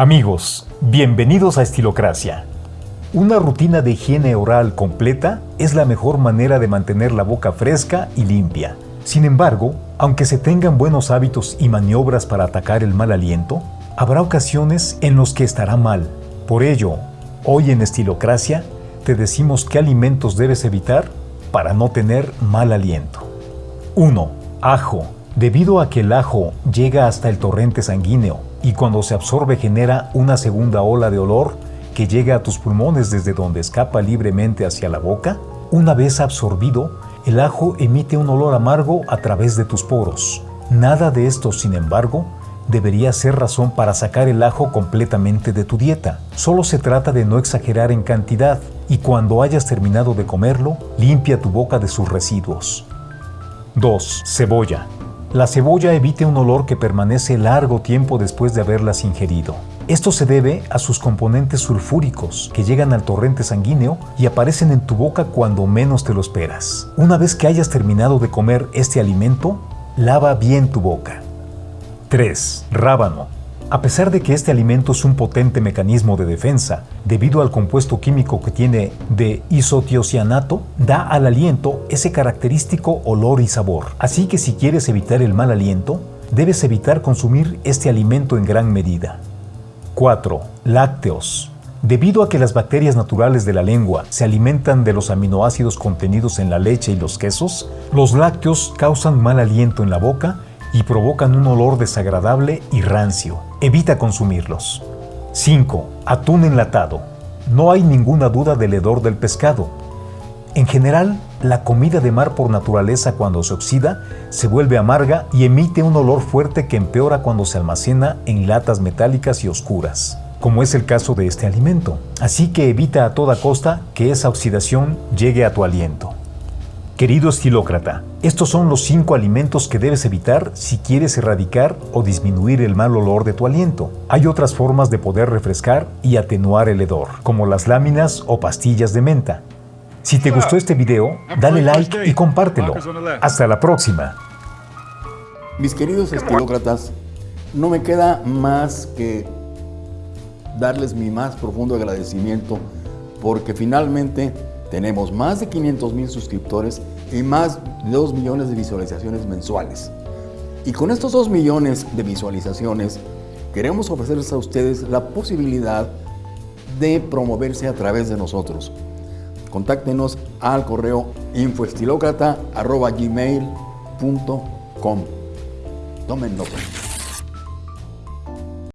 Amigos, bienvenidos a Estilocracia. Una rutina de higiene oral completa es la mejor manera de mantener la boca fresca y limpia. Sin embargo, aunque se tengan buenos hábitos y maniobras para atacar el mal aliento, habrá ocasiones en los que estará mal. Por ello, hoy en Estilocracia te decimos qué alimentos debes evitar para no tener mal aliento. 1. Ajo. Debido a que el ajo llega hasta el torrente sanguíneo y cuando se absorbe genera una segunda ola de olor que llega a tus pulmones desde donde escapa libremente hacia la boca, una vez absorbido, el ajo emite un olor amargo a través de tus poros. Nada de esto, sin embargo, debería ser razón para sacar el ajo completamente de tu dieta. Solo se trata de no exagerar en cantidad y cuando hayas terminado de comerlo, limpia tu boca de sus residuos. 2. Cebolla. La cebolla evite un olor que permanece largo tiempo después de haberlas ingerido. Esto se debe a sus componentes sulfúricos que llegan al torrente sanguíneo y aparecen en tu boca cuando menos te lo esperas. Una vez que hayas terminado de comer este alimento, lava bien tu boca. 3. Rábano. A pesar de que este alimento es un potente mecanismo de defensa, debido al compuesto químico que tiene de isotiocianato, da al aliento ese característico olor y sabor. Así que si quieres evitar el mal aliento, debes evitar consumir este alimento en gran medida. 4. Lácteos. Debido a que las bacterias naturales de la lengua se alimentan de los aminoácidos contenidos en la leche y los quesos, los lácteos causan mal aliento en la boca y provocan un olor desagradable y rancio. Evita consumirlos. 5. Atún enlatado. No hay ninguna duda del hedor del pescado. En general, la comida de mar por naturaleza cuando se oxida se vuelve amarga y emite un olor fuerte que empeora cuando se almacena en latas metálicas y oscuras, como es el caso de este alimento. Así que evita a toda costa que esa oxidación llegue a tu aliento. Querido estilócrata, estos son los 5 alimentos que debes evitar si quieres erradicar o disminuir el mal olor de tu aliento. Hay otras formas de poder refrescar y atenuar el hedor, como las láminas o pastillas de menta. Si te gustó este video, dale like y compártelo. Hasta la próxima. Mis queridos estilócratas, no me queda más que darles mi más profundo agradecimiento porque finalmente tenemos más de 500 mil suscriptores y más de 2 millones de visualizaciones mensuales. Y con estos 2 millones de visualizaciones, queremos ofrecerles a ustedes la posibilidad de promoverse a través de nosotros. Contáctenos al correo infoestilocrata.gmail.com Tomen nota.